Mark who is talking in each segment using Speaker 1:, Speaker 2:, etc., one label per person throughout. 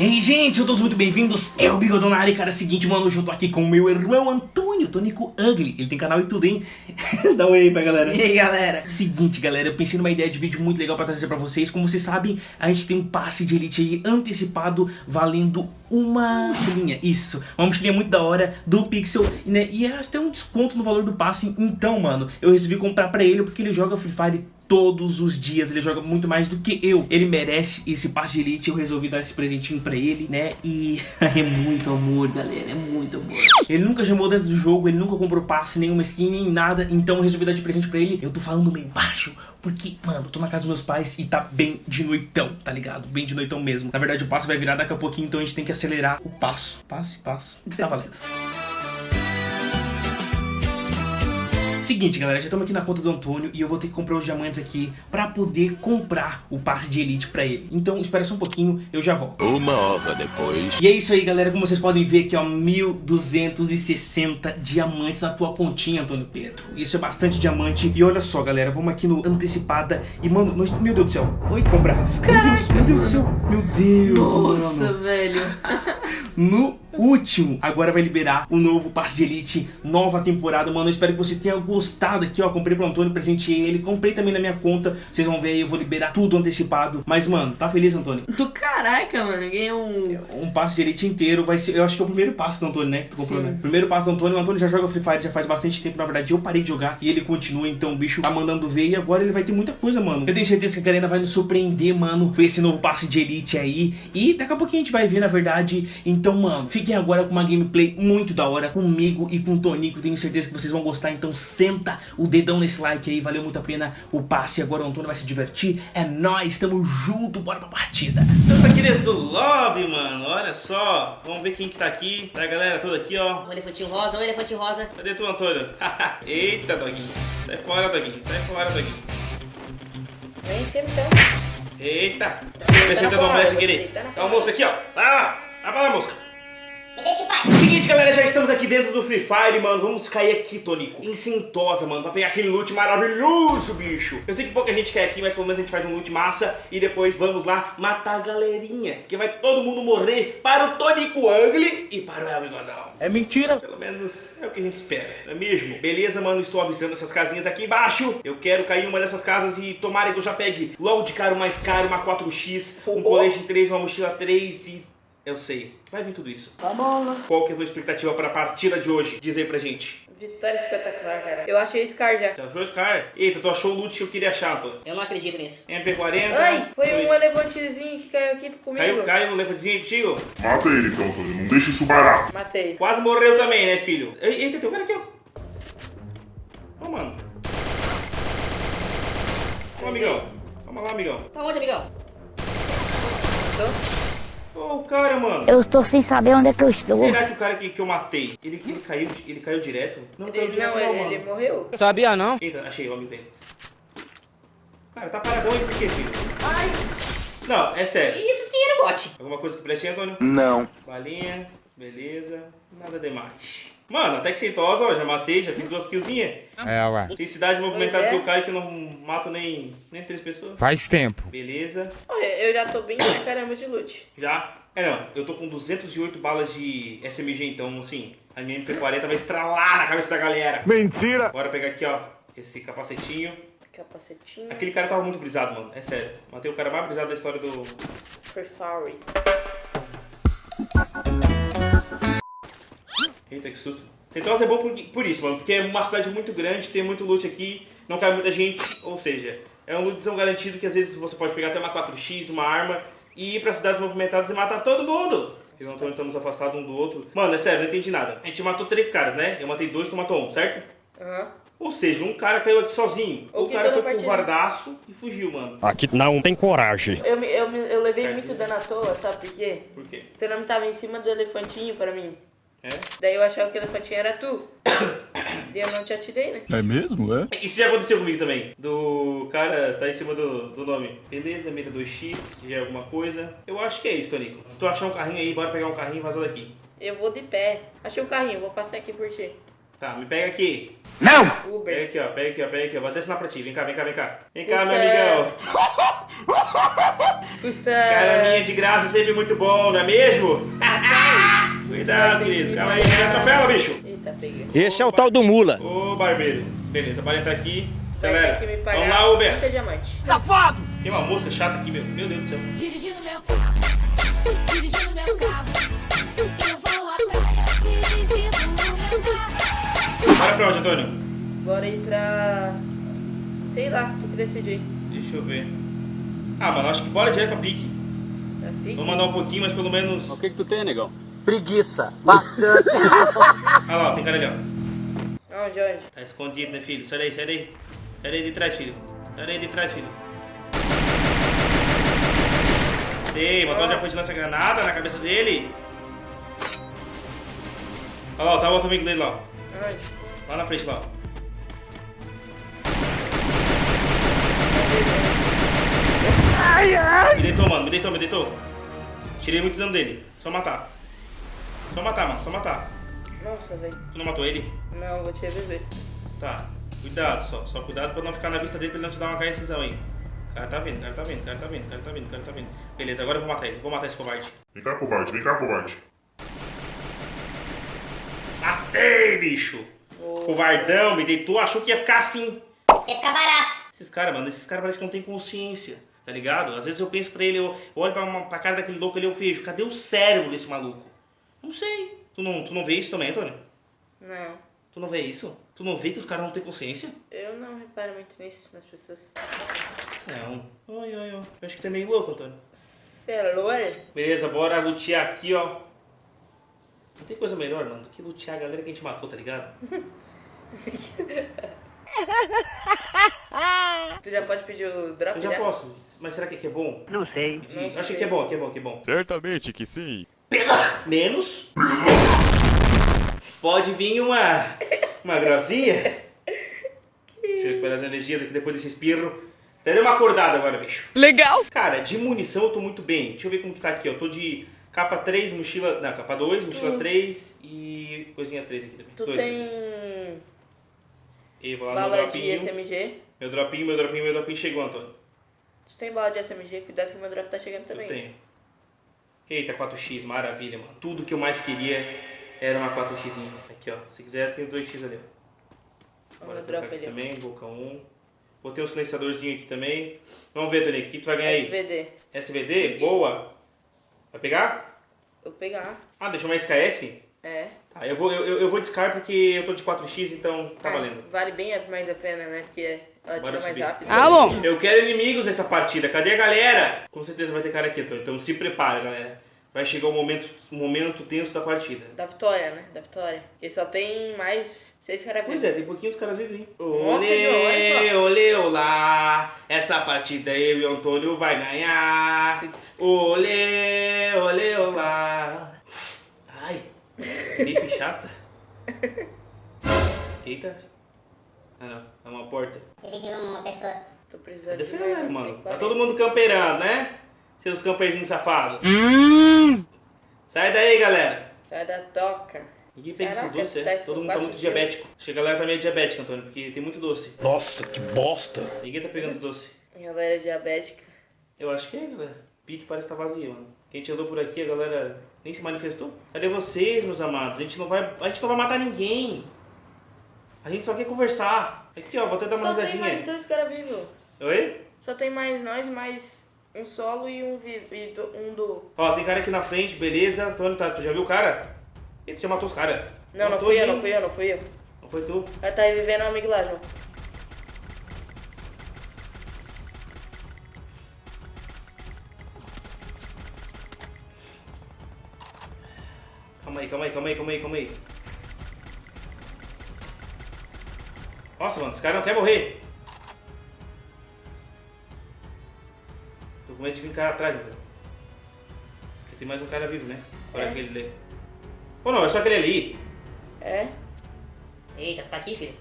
Speaker 1: E aí, gente, sejam todos muito bem-vindos. Eu, Bigodão na área, cara, é o seguinte, mano, hoje eu tô aqui com o meu irmão Antônio, Tonico Ugly. Ele tem canal e tudo, hein? Dá um aí pra galera.
Speaker 2: E aí, galera?
Speaker 1: Seguinte, galera, eu pensei numa ideia de vídeo muito legal pra trazer pra vocês. Como vocês sabem, a gente tem um passe de elite aí antecipado, valendo uma mochilinha. Isso, uma mochilinha muito da hora do Pixel, né? E é até um desconto no valor do passe. Então, mano, eu resolvi comprar pra ele porque ele joga Free Fire todos os dias, ele joga muito mais do que eu. Ele merece esse passe de elite, eu resolvi dar esse presentinho pra ele, né? E é muito amor, galera, é muito amor. Ele nunca chamou dentro do jogo, ele nunca comprou passe, nenhuma skin, nem nada, então eu resolvi dar de presente pra ele. Eu tô falando meio baixo, porque, mano, tô na casa dos meus pais e tá bem de noitão, tá ligado? Bem de noitão mesmo. Na verdade, o passo vai virar daqui a pouquinho, então a gente tem que acelerar o passo. Passe, passo. Tá valendo. Seguinte, galera, já estamos aqui na conta do Antônio e eu vou ter que comprar os diamantes aqui pra poder comprar o passe de elite pra ele. Então, espera só um pouquinho, eu já volto.
Speaker 3: Uma hora depois.
Speaker 1: E é isso aí, galera. Como vocês podem ver aqui, ó, 1.260 diamantes na tua continha, Antônio Pedro. Isso é bastante diamante. E olha só, galera, vamos aqui no antecipada e, mano, nós... meu Deus do céu.
Speaker 2: Oi,
Speaker 1: comprar. Meu Deus, meu Deus do céu. Meu Deus,
Speaker 2: Nossa,
Speaker 1: mano.
Speaker 2: velho.
Speaker 1: No último, agora vai liberar o novo passe de elite, nova temporada, mano. Eu espero que você tenha gostado aqui, ó. Comprei pro Antônio, presenteei ele, comprei também na minha conta. Vocês vão ver aí, eu vou liberar tudo antecipado. Mas, mano, tá feliz, Antônio?
Speaker 2: Do caraca, mano. Ganhei um.
Speaker 1: Um passe de elite inteiro, vai ser, eu acho que é o primeiro passe do Antônio, né? Que tu comprou, né? Primeiro passe do Antônio, o Antônio já joga Free Fire já faz bastante tempo, na verdade. Eu parei de jogar e ele continua, então o bicho tá mandando ver e agora ele vai ter muita coisa, mano. Eu tenho certeza que a galera vai nos surpreender, mano, com esse novo passe de elite aí. E daqui a pouquinho a gente vai ver, na verdade. Então, mano, fiquem agora com uma gameplay muito da hora comigo e com o Tonico. Tenho certeza que vocês vão gostar, então senta o dedão nesse like aí, valeu muito a pena o passe. Agora o Antônio vai se divertir. É nóis, tamo junto, bora pra partida. Então tá aqui dentro do lobby, mano, olha só. Vamos ver quem que tá aqui. Tá a galera toda aqui, ó.
Speaker 4: Um elefantinho rosa, um elefantinho rosa.
Speaker 1: Cadê tu, Antônio? Eita, doguinho. Sai fora, doguinho. Sai fora, doguinho.
Speaker 4: Vem então.
Speaker 1: Eita. Mexendo
Speaker 4: na
Speaker 1: na mulher sem querer.
Speaker 4: tá na
Speaker 1: Tá o moço aqui, ó. Vai lá. Vai pra lá, mosca.
Speaker 4: Deixa em paz.
Speaker 1: Seguinte, galera, já estamos aqui dentro do Free Fire, mano. Vamos cair aqui, Tonico, em Sentosa, mano, pra pegar aquele loot maravilhoso, bicho. Eu sei que pouca gente quer aqui, mas pelo menos a gente faz um loot massa e depois vamos lá matar a galerinha. Que vai todo mundo morrer para o Tonico Ugly e para o El Bigodão.
Speaker 3: É mentira.
Speaker 1: Pelo menos é o que a gente espera, não é mesmo? Beleza, mano, estou avisando essas casinhas aqui embaixo. Eu quero cair em uma dessas casas e tomara que eu já pegue logo de cara o mais caro, uma 4x, um colete 3, uma mochila 3 e... Eu sei, vai vir tudo isso.
Speaker 4: Tá bom, né?
Speaker 1: Qual que é a tua expectativa para a partida de hoje? Diz aí pra gente.
Speaker 2: Vitória espetacular, cara. Eu achei Scar já.
Speaker 1: Tu achou esse cara? Eita, tu achou o loot que eu queria achar, pô.
Speaker 4: Eu não acredito nisso.
Speaker 1: MP40.
Speaker 2: Ai, foi um elefantezinho que caiu aqui comigo.
Speaker 1: Caiu, caiu, um elefantezinho aí contigo?
Speaker 5: Mata ele então, Antônio. Não deixa isso barato.
Speaker 2: Matei.
Speaker 1: Quase morreu também, né, filho? Ei, Eita, tem um cara aqui, ó. Ó, mano. Ó, amigão. Vamos lá, amigão.
Speaker 4: Tá onde, amigão?
Speaker 2: Então,
Speaker 1: Ó, o cara, mano.
Speaker 6: Eu estou sem saber onde é que eu estou.
Speaker 1: Será que o cara que, que eu matei, ele, ele, caiu, ele caiu direto? Não caiu
Speaker 2: ele,
Speaker 1: direto
Speaker 2: não, ele,
Speaker 1: mano.
Speaker 2: ele morreu.
Speaker 7: Sabia não?
Speaker 1: Eita, achei o amigo dele. Cara, tá paradão aí por quê, filho? Não, é sério.
Speaker 4: Isso sim era bot.
Speaker 1: Alguma coisa que preste, Antônio?
Speaker 3: Não.
Speaker 1: Balinha, beleza, nada demais. Mano, até que sentosa, ó, já matei, já fiz duas killzinhas.
Speaker 7: É, ué.
Speaker 1: Tem cidade movimentada
Speaker 2: é.
Speaker 1: que eu caio que eu não mato nem, nem três pessoas.
Speaker 7: Faz tempo.
Speaker 1: Beleza,
Speaker 2: Olha, eu já tô bem pra caramba de loot.
Speaker 1: já. É não, eu tô com 208 balas de SMG, então assim, a minha MP40 vai estralar na cabeça da galera.
Speaker 5: Mentira!
Speaker 1: Bora pegar aqui, ó, esse capacetinho.
Speaker 2: Capacetinho.
Speaker 1: Aquele cara tava muito brisado, mano, é sério. Matei o cara mais brisado da história do...
Speaker 2: For Fury.
Speaker 1: Eita, que susto. Sentosa é bom por, por isso, mano, porque é uma cidade muito grande, tem muito loot aqui, não cai muita gente, ou seja, é um lootzão garantido que às vezes você pode pegar até uma 4x, uma arma, e ir pra cidades movimentadas e matar todo mundo. Eu e o Antônio estamos afastados um do outro. Mano, é sério, não entendi nada. A gente matou três caras, né? Eu matei dois, tu matou um, certo?
Speaker 2: Aham.
Speaker 1: Ou seja, um cara caiu aqui sozinho.
Speaker 2: Ou
Speaker 1: o cara foi pro vardaço e fugiu, mano.
Speaker 8: Aqui não tem coragem.
Speaker 2: Eu, eu, eu levei muito dano à toa, sabe por quê?
Speaker 1: Por quê?
Speaker 2: Teu nome tava em cima do elefantinho pra mim.
Speaker 1: É?
Speaker 2: Daí eu achava que o elefantinho era tu. Daí eu não te atirei, né?
Speaker 5: É mesmo, é?
Speaker 1: Isso já aconteceu comigo também. Do cara tá em cima do, do nome. Beleza, mira 2x, já é alguma coisa. Eu acho que é isso, Tonico. Se tu achar um carrinho aí, bora pegar um carrinho e vazar daqui.
Speaker 2: Eu vou de pé. Achei um carrinho, vou passar aqui por ti.
Speaker 1: Tá, me pega aqui.
Speaker 3: Não!
Speaker 1: Pega
Speaker 2: Uber.
Speaker 1: aqui, ó. Pega aqui, ó. Pega aqui, ó. Vou até ensinar pra ti. Vem cá, vem cá, vem cá. Vem cá, meu amigão.
Speaker 2: Custa...
Speaker 1: Caraminha de graça é sempre muito bom, não é mesmo? Cuidado, querido.
Speaker 2: que
Speaker 1: Calma aí, atropela, bicho.
Speaker 2: Eita, peguei.
Speaker 8: Esse é o tal do mula.
Speaker 1: Ô, barbeiro. Beleza, pode entrar aqui.
Speaker 2: Vai
Speaker 1: Acelera.
Speaker 2: ter que me pagar
Speaker 1: Vamos lá, Uber.
Speaker 2: 30 diamantes.
Speaker 1: Tem uma mosca chata aqui, meu. Meu Deus do céu.
Speaker 3: Dirigindo meu carro, dirigindo meu carro. Eu vou atrás, dirigindo meu carro.
Speaker 1: Bora pra onde, Antônio?
Speaker 2: Bora ir pra... Sei lá, tu que decidir.
Speaker 1: Deixa eu ver. Ah, mano, acho que bora direto pra pique.
Speaker 2: Pra pique?
Speaker 1: Vamos mandar um pouquinho, mas pelo menos.
Speaker 7: O que que tu tem, negão?
Speaker 9: Preguiça. Bastante.
Speaker 1: Ah lá, tem cara ali, ó.
Speaker 2: Onde, onde?
Speaker 1: Tá escondido, né, filho? Sai daí, sai daí. Sai daí de trás, filho. Sai daí de trás, filho. Ei, matou já foi de lança granada na cabeça dele. Olha lá, tá o outro amigo dele lá.
Speaker 2: Onde?
Speaker 1: Lá na frente, lá. Me deitou, mano, me deitou, me deitou. Tirei muito dano dele. Só matar. Só matar, mano, só matar.
Speaker 2: Nossa, velho.
Speaker 1: Tu não matou ele?
Speaker 2: Não, vou te reviver.
Speaker 1: Tá. Cuidado só. Só cuidado pra não ficar na vista dele pra ele não te dar uma KSzão aí. O cara tá vindo, o cara tá vindo, o cara tá vindo, o cara tá vindo, o cara tá vindo. Beleza, agora eu vou matar ele. Vou matar esse covarde.
Speaker 5: Vem cá, covarde, vem cá, covarde.
Speaker 1: Matei, bicho! Covardão, me deitou, achou que ia ficar assim.
Speaker 4: Ia ficar barato.
Speaker 1: Esses caras, mano, esses caras parecem que não tem consciência, tá ligado? Às vezes eu penso pra ele, eu, eu olho pra, uma, pra cara daquele louco ali, eu vejo, cadê o cérebro desse maluco? Não sei. Tu não, tu não vê isso também, Antônio?
Speaker 2: Não.
Speaker 1: Tu não vê isso? Tu não vê que os caras não têm consciência?
Speaker 2: Eu não reparo muito nisso nas pessoas.
Speaker 1: Não. Ai, ai, ai. Eu acho que tu é meio louco, Antônio.
Speaker 2: Você é loura?
Speaker 1: Beleza, bora lutear aqui, ó. Não tem coisa melhor, mano, do que lutear a galera que a gente matou, tá ligado?
Speaker 2: Tu já pode pedir o drop
Speaker 1: Eu já posso, mas será que aqui é bom?
Speaker 6: Não sei.
Speaker 1: Eu Acho que é bom, que é bom, que é bom.
Speaker 8: Certamente que sim.
Speaker 1: Menos. Pode vir uma. Uma grossinha. Deixa eu recuperar as energias aqui depois desse espirro. Até deu uma acordada agora, bicho.
Speaker 3: Legal.
Speaker 1: Cara, de munição eu tô muito bem. Deixa eu ver como que tá aqui, ó. Tô de capa 3, mochila. Não, capa 2, mochila 3 e coisinha 3 aqui também.
Speaker 2: Tu
Speaker 1: Dois,
Speaker 2: tem
Speaker 1: dois. E vou lá no
Speaker 2: bala de
Speaker 1: dropinho.
Speaker 2: SMG?
Speaker 1: Meu dropinho, meu dropinho, meu dropinho chegou, Antônio.
Speaker 2: Tu tem bala de SMG? Cuidado que meu drop tá chegando
Speaker 1: Eu
Speaker 2: também.
Speaker 1: tenho. Eita, 4x, maravilha, mano. Tudo que eu mais queria era uma 4x. Aqui, ó. Se quiser, tem 2x ali, ó. Trocar
Speaker 2: drop
Speaker 1: aqui
Speaker 2: ó.
Speaker 1: também, boca 1. Botei um silenciadorzinho aqui também. Vamos ver, Tony, o que tu vai ganhar aí?
Speaker 2: SVD.
Speaker 1: SVD? Boa. Vai pegar?
Speaker 2: Eu vou pegar.
Speaker 1: Ah, deixou uma SKS?
Speaker 2: É.
Speaker 1: Tá, eu vou, eu, eu vou discar porque eu tô de 4x, então tá
Speaker 2: Ah,
Speaker 1: valendo.
Speaker 2: Vale bem mais a pena, né? Porque ela
Speaker 1: Bora
Speaker 2: tira mais
Speaker 1: subir.
Speaker 2: rápido.
Speaker 3: Ah, bom.
Speaker 1: Eu quero inimigos nessa partida. Cadê a galera? Com certeza vai ter cara aqui, Antônio. Então se prepara, galera. Vai chegar o momento, o momento tenso da partida.
Speaker 2: Da vitória, né? Da vitória. Porque só tem mais seis caras
Speaker 1: Pois
Speaker 2: vivos.
Speaker 1: é, tem pouquinhos caras vivem.
Speaker 2: Nossa,
Speaker 1: Olê, olê, olá. Essa partida eu e o Antônio vai ganhar. Olê, olê, olá. Ai, gripe chata. Eita. Ah não, é uma porta.
Speaker 4: Ele viu uma pessoa.
Speaker 2: Tô precisando
Speaker 1: Cadê
Speaker 2: de
Speaker 1: você,
Speaker 2: mais-
Speaker 1: mano? Tá
Speaker 2: 40.
Speaker 1: todo mundo camperando, né? Seus camperzinhos safados. Sai daí, galera.
Speaker 2: Sai da toca.
Speaker 1: Ninguém pega esses
Speaker 2: Caraca,
Speaker 1: doces,
Speaker 2: tá
Speaker 1: é?
Speaker 2: isso
Speaker 1: Todo mundo tá muito
Speaker 2: quilos.
Speaker 1: diabético. Acho que a galera tá meio diabética, Antônio, porque tem muito doce.
Speaker 8: Nossa, que bosta.
Speaker 1: Ninguém tá pegando doce.
Speaker 2: Galera diabética.
Speaker 1: Eu acho que é, galera. Pique parece estar vazio, mano. Quem gente andou por aqui, a galera nem se manifestou. Cadê vocês, meus amados? A gente não vai, a gente não vai matar ninguém. A gente só quer conversar. Aqui, ó, vou até dar uma
Speaker 2: Só tem mais
Speaker 1: risadinha.
Speaker 2: dois caras vivos.
Speaker 1: Oi?
Speaker 2: Só tem mais nós, mais um solo e um vivo. E do- um do.
Speaker 1: Ó, tem cara aqui na frente, beleza. Antônio, tá, tu já viu o cara? Ele já matou os caras.
Speaker 2: Não, não
Speaker 1: Matou
Speaker 2: fui eu, não fui eu, não fui eu.
Speaker 1: Não foi tu?
Speaker 2: Ela tá revivendo amigo lá, João.
Speaker 1: Calma aí, calma aí, calma aí, calma aí, calma aí. Nossa, mano, esse cara não quer morrer. Tô com medo de vir cara atrás, velho. Porque tem mais um cara vivo, né? Olha
Speaker 2: É.
Speaker 1: aquele ali. Ou não, é só aquele ali.
Speaker 2: É?
Speaker 4: Eita, tá aqui, filho?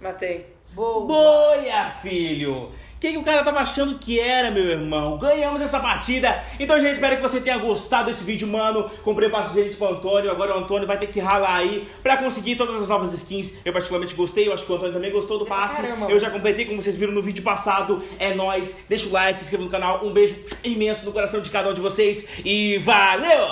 Speaker 2: Matei. Boa.
Speaker 1: Boia, filho! O que, que o cara tava achando que era, meu irmão? Ganhamos essa partida. Então, gente, espero que você tenha gostado desse vídeo, mano. Comprei passo de gente pro Antônio. Agora o Antônio vai ter que ralar aí pra conseguir todas as novas skins. Eu particularmente gostei. Eu acho que o Antônio também gostou do
Speaker 2: Pra
Speaker 1: passe.
Speaker 2: caramba,
Speaker 1: Eu já completei, como vocês viram no vídeo passado. É nóis. Deixa o like, se inscreva no canal. Um beijo imenso no coração de cada um de vocês. E valeu!